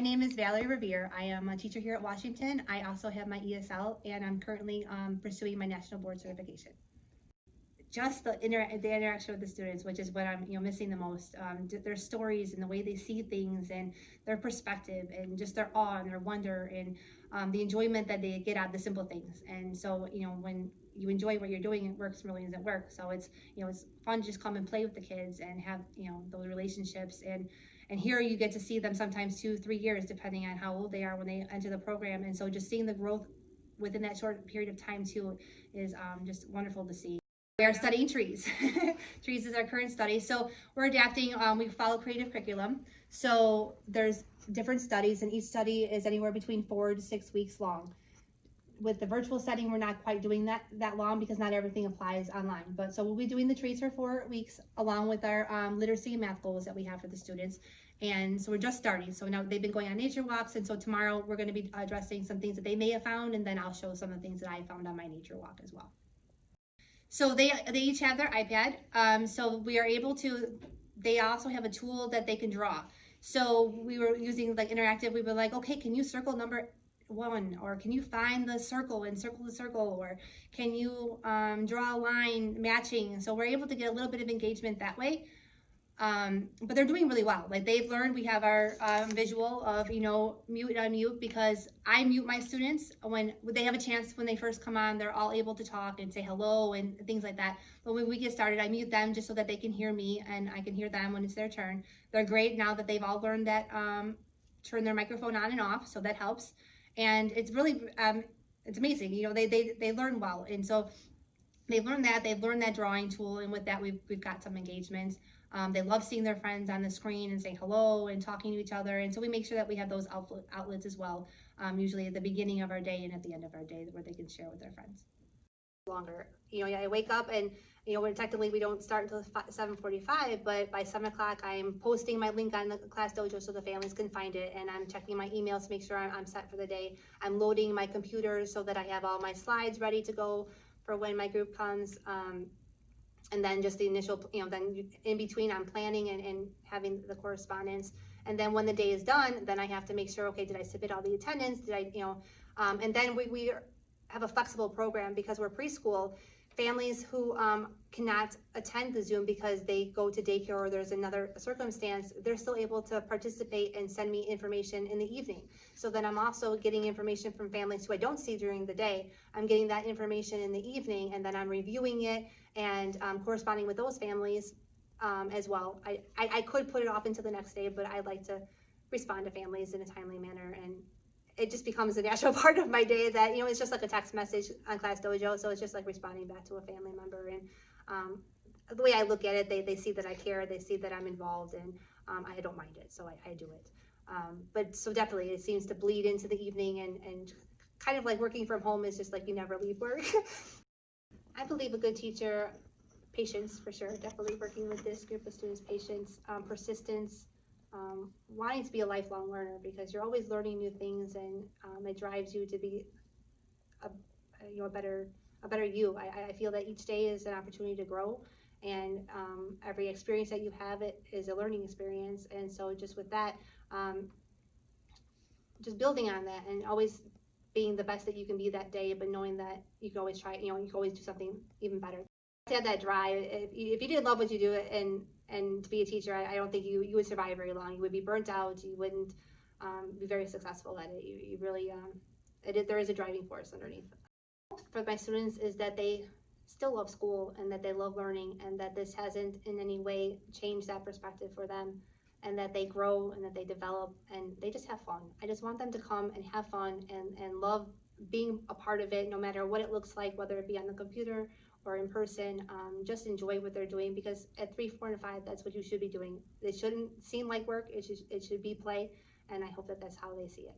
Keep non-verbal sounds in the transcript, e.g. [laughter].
name is Valerie Revere. I am a teacher here at Washington. I also have my ESL and I'm currently um, pursuing my national board certification. Just the, inter- the interaction with the students, which is what I'm you know missing the most. Um, their stories and the way they see things and their perspective and just their awe and their wonder and um, the enjoyment that they get out of the simple things. And so you know when you enjoy what you're doing, it works really doesn't work. So it's you know it's fun to just come and play with the kids and have you know those relationships and and here you get to see them sometimes two three years depending on how old they are when they enter the program. And so just seeing the growth within that short period of time too is um, just wonderful to see. We are studying trees. [laughs] Trees is our current study. So we're adapting um, we follow creative curriculum. So there's different studies and each study is anywhere between four to six weeks long with the virtual setting, we're not quite doing that that long because not everything applies online. But so we'll be doing the treats for four weeks along with our um, literacy and math goals that we have for the students. And so we're just starting. So now they've been going on nature walks, and so tomorrow we're going to be addressing some things that they may have found, and then I'll show some of the things that I found on my nature walk as well. So they they each have their iPad. Um, so we are able to. They also have a tool that they can draw. So we were using like interactive. We were like, okay, can you circle number one or can you find the circle and circle the circle or can you um, draw a line matching? So we're able to get a little bit of engagement that way. Um, but they're doing really well. Like they've learned we have our um, visual of you know mute and unmute because i mute my students when they have a chance when they first come on they're all able to talk and say hello and things like that. But when we get started i mute them just so that they can hear me and i can hear them when it's their turn. They're great now that they've all learned that um, turn their microphone on and off so that helps and it's really um, it's amazing you know they, they they learn well. And so they've learned that they've learned that drawing tool and with that we've, we've got some engagements. Um, they love seeing their friends on the screen and saying hello and talking to each other. And so we make sure that we have those outlet, outlets as well um, usually at the beginning of our day and at the end of our day where they can share with their friends longer you know i wake up and you know, technically we don't start until 7:45, but by 7 o'clock I'm posting my link on the ClassDojo so the families can find it, and I'm checking my emails to make sure I'm, I'm set for the day. I'm loading my computer so that I have all my slides ready to go for when my group comes. Um, and then just the initial, you know, then in between I'm planning and, and having the correspondence. And then when the day is done, then I have to make sure, okay, did I submit all the attendance? Did I, you know, um, and then we, we have a flexible program because we're preschool families who um, cannot attend the Zoom because they go to daycare or there's another circumstance, they're still able to participate and send me information in the evening. So then I'm also getting information from families who I don't see during the day. I'm getting that information in the evening and then I'm reviewing it and um, corresponding with those families um, as well. I, I, I could put it off until the next day, but I'd like to respond to families in a timely manner and it just becomes a natural [laughs] part of my day that you know it's just like a text message on ClassDojo so it's just like responding back to a family member. And um, the way i look at it they, they see that i care they see that i'm involved and um, i don't mind it so i, I do it. Um, but so definitely it seems to bleed into the evening and, and kind of like working from home is just like you never leave work. [laughs] I believe a good teacher patience for sure definitely working with this group of students patience um, persistence um, wanting to be a lifelong learner because you're always learning new things and um, it drives you to be a, you know a better a better you. I, I feel that each day is an opportunity to grow and um, every experience that you have it is a learning experience and so just with that um, just building on that and always being the best that you can be that day but knowing that you can always try you know you can always do something even better to have that drive if you, if you did love what you do it and and to be a teacher, I, I, don't think you you would survive very long. You would be burnt out. You wouldn't um, be very successful at it. You, you really um, it, there is a driving force underneath. For my students is that they still love school and that they love learning and that this hasn't in any way changed that perspective for them and that they grow and that they develop and they just have fun. I just want them to come and have fun and, and love being a part of it no matter what it looks like, whether it be on the computer or in person, um, just enjoy what they're doing because at three, four, and five, that's what you should be doing. It shouldn't seem like work. It should, it should be play, and I hope that that's how they see it.